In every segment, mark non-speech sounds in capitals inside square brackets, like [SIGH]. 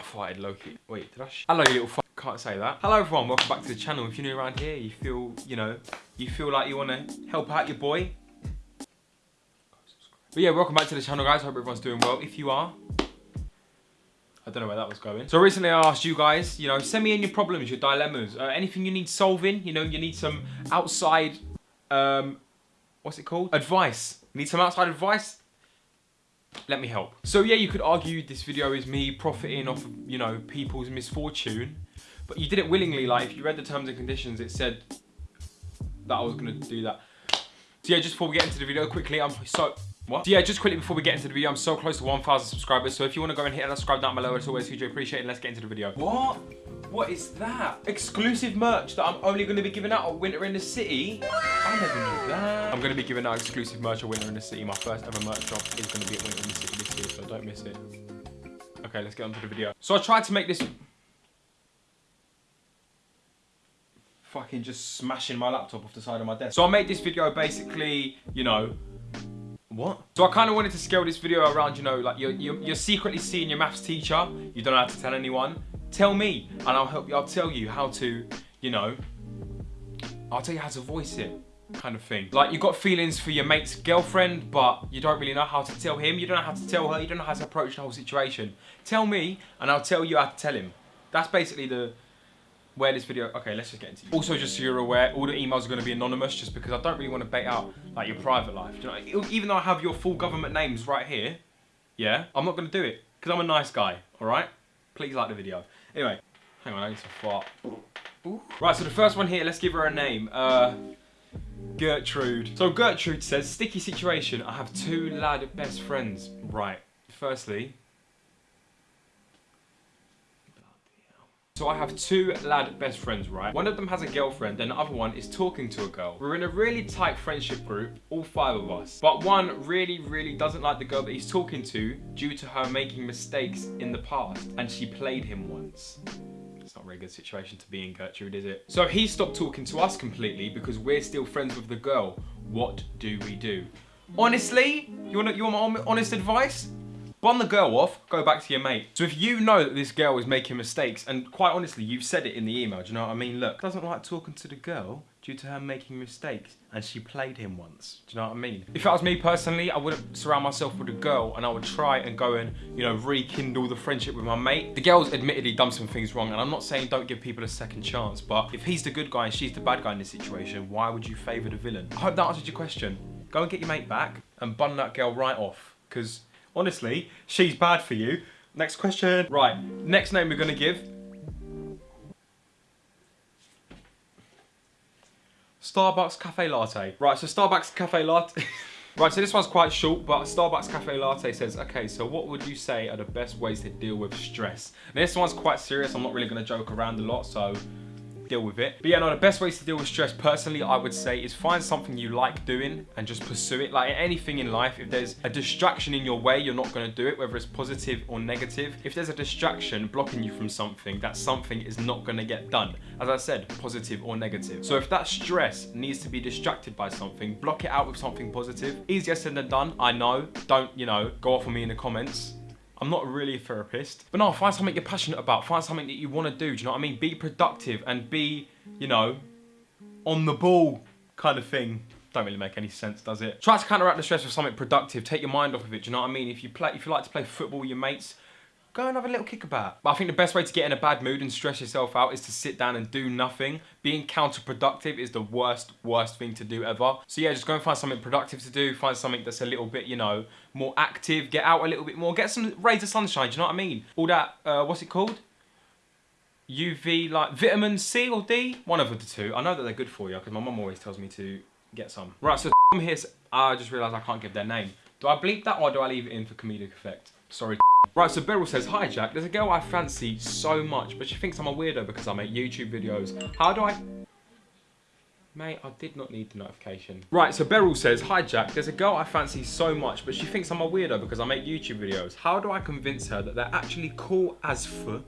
I farted Loki. Wait, did I? Hello, you little fuck. Can't say that. Hello, everyone. Welcome back to the channel. If you're new around here, you feel, you know, you feel like you want to help out your boy. But yeah, welcome back to the channel, guys. Hope everyone's doing well. If you are, I don't know where that was going. So recently I asked you guys, you know, send me in your problems, your dilemmas, uh, anything you need solving. You know, you need some outside, um, what's it called? Advice. You need some outside advice? Let me help. So yeah, you could argue this video is me profiting off of, you know, people's misfortune, but you did it willingly. Like if you read the terms and conditions, it said that I was gonna do that. So yeah, just before we get into the video quickly, I'm so, what? So yeah, just quickly before we get into the video, I'm so close to 1,000 subscribers. So if you wanna go and hit that subscribe down below, it's always hugely appreciated. Let's get into the video. What? What is that? Exclusive merch that I'm only going to be giving out at Winter in the City? I never knew that. I'm going to be giving out exclusive merch at Winter in the City. My first ever merch drop is going to be at Winter in the City this year, so don't miss it. Okay, let's get on to the video. So I tried to make this... Fucking just smashing my laptop off the side of my desk. So I made this video basically, you know, what? So I kind of wanted to scale this video around, you know, like you're, you're, you're, secretly seeing your maths teacher, you don't have to tell anyone. Tell me, and I'll help you. I'll tell you how to, you know, I'll tell you how to voice it kind of thing. Like you got feelings for your mate's girlfriend, but you don't really know how to tell him. You don't know how to tell her. You don't know how to approach the whole situation. Tell me, and I'll tell you how to tell him. That's basically the where this video. Okay, let's just get into. It. Also, just so you're aware, all the emails are going to be anonymous, just because I don't really want to bait out like your private life. You know, even though I have your full government names right here, yeah, I'm not going to do it because I'm a nice guy. All right. Please like the video. Anyway, hang on, I need to fart. Ooh. Right, so the first one here, let's give her a name. Uh, Gertrude. So Gertrude says, sticky situation, I have two lad best friends. Right, firstly, So I have two lad best friends, right? One of them has a girlfriend and the other one is talking to a girl. We're in a really tight friendship group, all five of us. But one really, really doesn't like the girl that he's talking to due to her making mistakes in the past and she played him once. It's not a very good situation to be in, Gertrude, is it? So he stopped talking to us completely because we're still friends with the girl. What do we do? Honestly, you want, you want my honest advice? Bun the girl off, go back to your mate. So if you know that this girl is making mistakes, and quite honestly, you've said it in the email, do you know what I mean? Look, doesn't like talking to the girl due to her making mistakes, and she played him once. Do you know what I mean? If that was me personally, I would surround myself with a girl, and I would try and go and, you know, rekindle the friendship with my mate. The girl's admittedly done some things wrong, and I'm not saying don't give people a second chance, but if he's the good guy and she's the bad guy in this situation, why would you favour the villain? I hope that answered your question. Go and get your mate back, and bun that girl right off, because Honestly, she's bad for you. Next question. Right, next name we're going to give. Starbucks Cafe Latte. Right, so Starbucks Cafe Latte... [LAUGHS] right, so this one's quite short, but Starbucks Cafe Latte says, okay, so what would you say are the best ways to deal with stress? Now, this one's quite serious. I'm not really going to joke around a lot, so deal with it. But yeah, no, the best ways to deal with stress personally, I would say, is find something you like doing and just pursue it. Like anything in life, if there's a distraction in your way, you're not gonna do it, whether it's positive or negative. If there's a distraction blocking you from something, that something is not gonna get done. As I said, positive or negative. So if that stress needs to be distracted by something, block it out with something positive. Easier said than done, I know. Don't, you know, go off on me in the comments. I'm not really a therapist. But no, find something you're passionate about. Find something that you want to do. Do you know what I mean? Be productive and be, you know, on the ball kind of thing. Don't really make any sense, does it? Try to counteract the stress with something productive. Take your mind off of it. Do you know what I mean? If you play, if you like to play football with your mates, go and have a little kickabout. But I think the best way to get in a bad mood and stress yourself out is to sit down and do nothing. Being counterproductive is the worst, worst thing to do ever. So yeah, just go and find something productive to do. Find something that's a little bit, you know, more active. Get out a little bit more. Get some rays of sunshine, do you know what I mean? All that, uh, what's it called? UV, like vitamin C or D? One of the two. I know that they're good for you because my mum always tells me to get some. Right, so [LAUGHS] I'm here, I just realised I can't give their name. Do I bleep that or do I leave it in for comedic effect? Sorry. Right, so Beryl says, Hi Jack, there's a girl I fancy so much, but she thinks I'm a weirdo because I make YouTube videos. How do I... Mate, I did not need the notification. Right, so Beryl says, Hi Jack, there's a girl I fancy so much, but she thinks I'm a weirdo because I make YouTube videos. How do I convince her that they're actually cool as for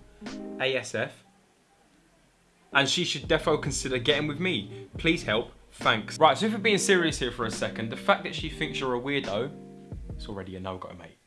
ASF? And she should defo consider getting with me. Please help. Thanks. Right, so if we're being serious here for a second, the fact that she thinks you're a weirdo, it's already a no-go, mate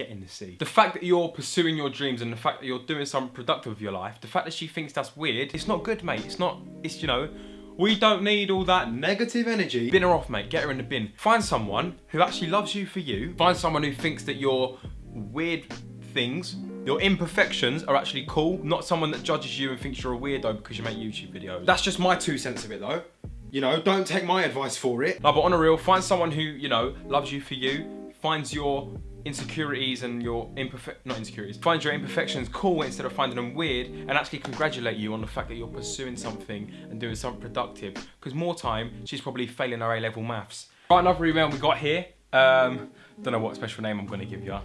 getting to see. The fact that you're pursuing your dreams and the fact that you're doing something productive with your life, the fact that she thinks that's weird, it's not good, mate. It's not, it's, you know, we don't need all that negative energy. Bin her off, mate. Get her in the bin. Find someone who actually loves you for you. Find someone who thinks that your weird things, your imperfections are actually cool. Not someone that judges you and thinks you're a weirdo because you make YouTube videos. That's just my two cents of it though. You know, don't take my advice for it. No, but on a real, find someone who, you know, loves you for you, finds your insecurities and your imperfect not insecurities find your imperfections cool instead of finding them weird and actually congratulate you on the fact that you're pursuing something and doing something productive. Because more time she's probably failing her A-level maths. Right another email we got here um don't know what special name I'm going to give you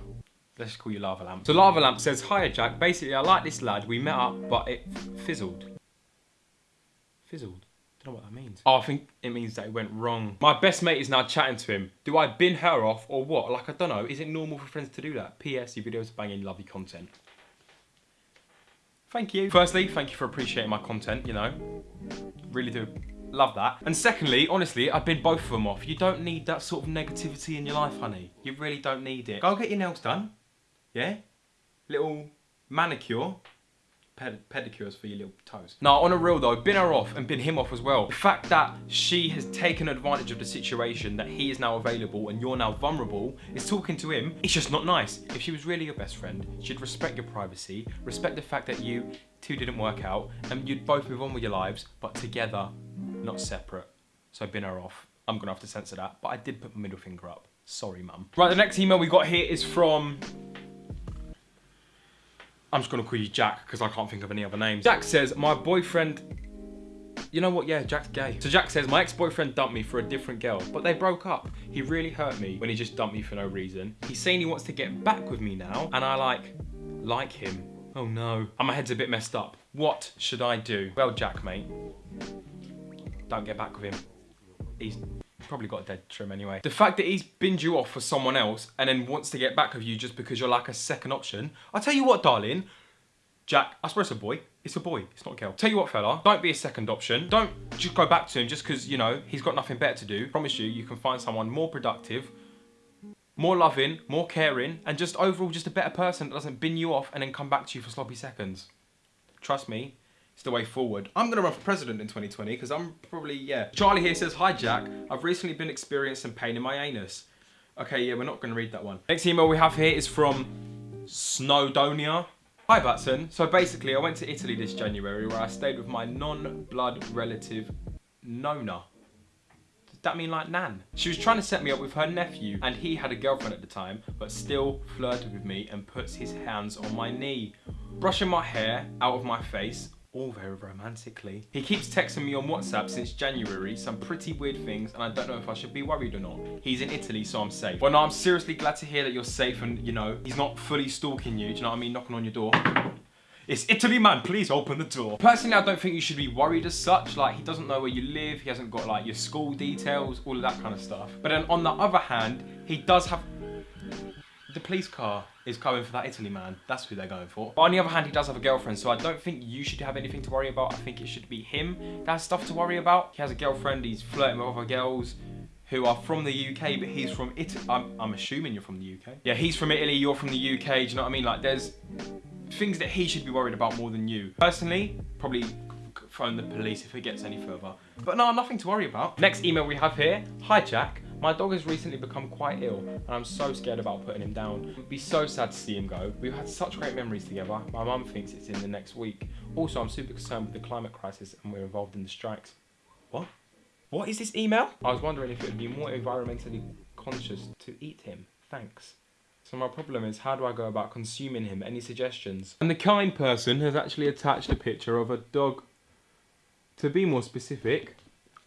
let's call you Lava Lamp. So Lava Lamp says hi Jack. Basically I like this lad. We met up but it fizzled. Fizzled know what that means. Oh, I think it means that it went wrong. My best mate is now chatting to him. Do I bin her off or what? Like, I don't know. Is it normal for friends to do that? P.S. Your videos are banging lovely content. Thank you. Firstly, thank you for appreciating my content, you know. Really do love that. And secondly, honestly, I've been both of them off. You don't need that sort of negativity in your life, honey. You really don't need it. Go get your nails done. Yeah? Little manicure ped pedicures for your little toes. Now, on a real though, bin her off and bin him off as well. The fact that she has taken advantage of the situation that he is now available and you're now vulnerable is talking to him. It's just not nice. If she was really your best friend, she'd respect your privacy, respect the fact that you two didn't work out and you'd both move on with your lives, but together, not separate. So bin her off. I'm gonna have to censor that, but I did put my middle finger up. Sorry, mum. Right, the next email we got here is from I'm just gonna call you Jack because I can't think of any other names. Jack says, my boyfriend, you know what, yeah, Jack's gay. So Jack says, my ex-boyfriend dumped me for a different girl, but they broke up. He really hurt me when he just dumped me for no reason. He's saying he wants to get back with me now, and I like, like him. Oh no. And my head's a bit messed up. What should I do? Well, Jack, mate, don't get back with him. He's probably got a dead trim anyway. The fact that he's binned you off for someone else and then wants to get back with you just because you're like a second option. I'll tell you what, darling. Jack, I swear it's a boy. It's a boy, it's not a girl. Tell you what, fella, don't be a second option. Don't just go back to him just because, you know, he's got nothing better to do. Promise you, you can find someone more productive, more loving, more caring, and just overall just a better person that doesn't bin you off and then come back to you for sloppy seconds. Trust me, it's the way forward. I'm gonna run for president in 2020 because I'm probably, yeah. Charlie here says, hi Jack, I've recently been experiencing pain in my anus. Okay, yeah, we're not gonna read that one. Next email we have here is from Snowdonia. Hi Batson. So basically I went to Italy this January where I stayed with my non-blood relative Nona. Does that mean like Nan? She was trying to set me up with her nephew and he had a girlfriend at the time but still flirted with me and puts his hands on my knee. Brushing my hair out of my face all very romantically. He keeps texting me on WhatsApp since January, some pretty weird things, and I don't know if I should be worried or not. He's in Italy, so I'm safe. Well, no, I'm seriously glad to hear that you're safe and, you know, he's not fully stalking you, do you know what I mean? Knocking on your door. It's Italy, man. Please open the door. Personally, I don't think you should be worried as such. Like, he doesn't know where you live. He hasn't got, like, your school details, all of that kind of stuff. But then on the other hand, he does have the police car is coming for that Italy man. That's who they're going for. But on the other hand, he does have a girlfriend, so I don't think you should have anything to worry about. I think it should be him that has stuff to worry about. He has a girlfriend, he's flirting with other girls who are from the UK, but he's from Italy. I'm, I'm assuming you're from the UK. Yeah, he's from Italy, you're from the UK, do you know what I mean? Like, there's things that he should be worried about more than you. Personally, probably phone the police if it gets any further. But no, nothing to worry about. Next email we have here. Hi, Jack. My dog has recently become quite ill and I'm so scared about putting him down. It would be so sad to see him go. We've had such great memories together. My mum thinks it's in the next week. Also, I'm super concerned with the climate crisis and we're involved in the strikes. What? What is this email? I was wondering if it would be more environmentally conscious to eat him. Thanks. So my problem is, how do I go about consuming him? Any suggestions? And the kind person has actually attached a picture of a dog. To be more specific,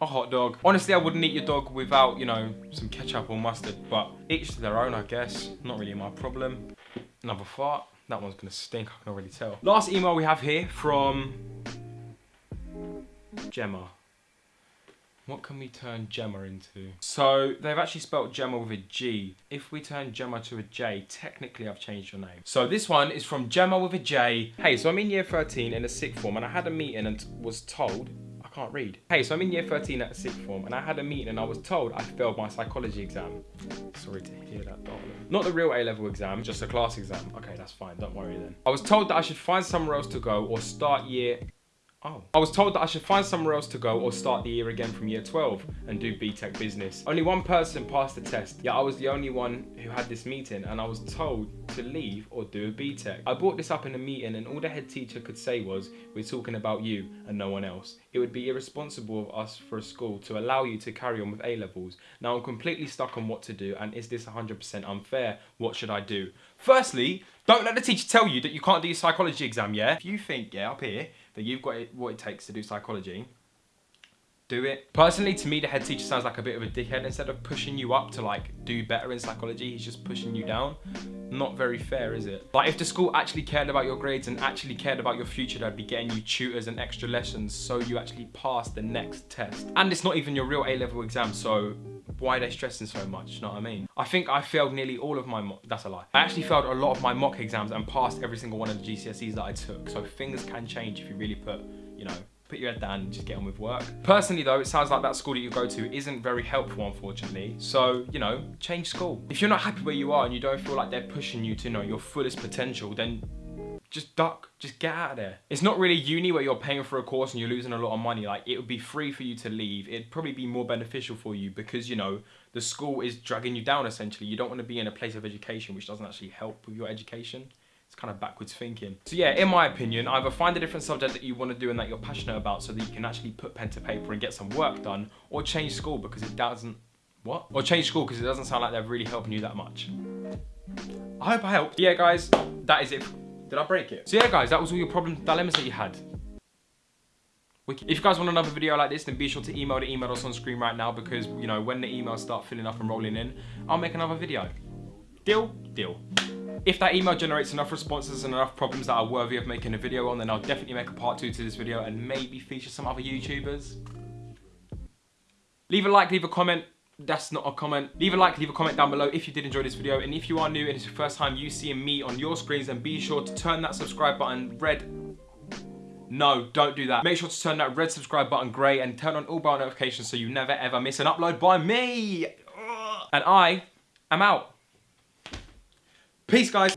a hot dog. Honestly, I wouldn't eat your dog without, you know, some ketchup or mustard, but each to their own, I guess. Not really my problem. Another fart. That one's gonna stink, I can already tell. Last email we have here from Gemma. What can we turn Gemma into? So they've actually spelt Gemma with a G. If we turn Gemma to a J, technically I've changed your name. So this one is from Gemma with a J. Hey, so I'm in year 13 in a sixth form and I had a meeting and was told can't read. Hey, so I'm in year 13 at sixth form and I had a meeting and I was told I failed my psychology exam. Sorry to hear that, darling. Not the real A-level exam, just a class exam. Okay, that's fine, don't worry then. I was told that I should find somewhere else to go or start year Oh. I was told that I should find somewhere else to go or start the year again from year 12 and do BTEC business. Only one person passed the test, yet I was the only one who had this meeting and I was told to leave or do a BTEC. I brought this up in a meeting and all the head teacher could say was, we're talking about you and no one else. It would be irresponsible of us for a school to allow you to carry on with A-levels. Now I'm completely stuck on what to do and is this 100% unfair? What should I do? Firstly, don't let the teacher tell you that you can't do your psychology exam, yeah? If you think, yeah, up here, that you've got it, what it takes to do psychology, do it. Personally, to me, the head teacher sounds like a bit of a dickhead. Instead of pushing you up to like do better in psychology, he's just pushing you down. Not very fair, is it? Like if the school actually cared about your grades and actually cared about your future, they'd be getting you tutors and extra lessons so you actually pass the next test. And it's not even your real A-level exam, so why are they stressing so much, you know what I mean? I think I failed nearly all of my, that's a lie. I actually failed a lot of my mock exams and passed every single one of the GCSEs that I took. So things can change if you really put, you know, put your head down and just get on with work. Personally though, it sounds like that school that you go to isn't very helpful unfortunately. So, you know, change school. If you're not happy where you are and you don't feel like they're pushing you to you know your fullest potential, then just duck, just get out of there. It's not really uni where you're paying for a course and you're losing a lot of money. Like it would be free for you to leave. It'd probably be more beneficial for you because you know, the school is dragging you down essentially. You don't want to be in a place of education which doesn't actually help with your education. It's kind of backwards thinking. So yeah, in my opinion, either find a different subject that you want to do and that you're passionate about so that you can actually put pen to paper and get some work done or change school because it doesn't, what? Or change school because it doesn't sound like they're really helping you that much. I hope I helped. Yeah guys, that is it did I break it? So yeah guys, that was all your problem dilemmas that you had. If you guys want another video like this, then be sure to email the email that's on screen right now because, you know, when the emails start filling up and rolling in, I'll make another video. Deal? Deal. If that email generates enough responses and enough problems that are worthy of making a video on, then I'll definitely make a part two to this video and maybe feature some other YouTubers. Leave a like, leave a comment, that's not a comment. Leave a like, leave a comment down below if you did enjoy this video. And if you are new and it's your first time you seeing me on your screens, then be sure to turn that subscribe button red. No, don't do that. Make sure to turn that red subscribe button grey and turn on all bell notifications so you never ever miss an upload by me. And I am out. Peace, guys.